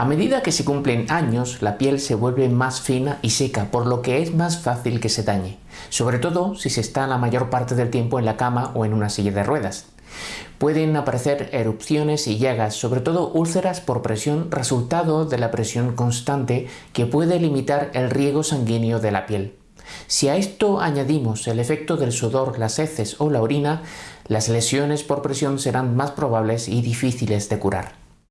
A medida que se cumplen años, la piel se vuelve más fina y seca, por lo que es más fácil que se dañe, sobre todo si se está la mayor parte del tiempo en la cama o en una silla de ruedas. Pueden aparecer erupciones y llagas, sobre todo úlceras por presión, resultado de la presión constante que puede limitar el riego sanguíneo de la piel. Si a esto añadimos el efecto del sudor, las heces o la orina, las lesiones por presión serán más probables y difíciles de curar.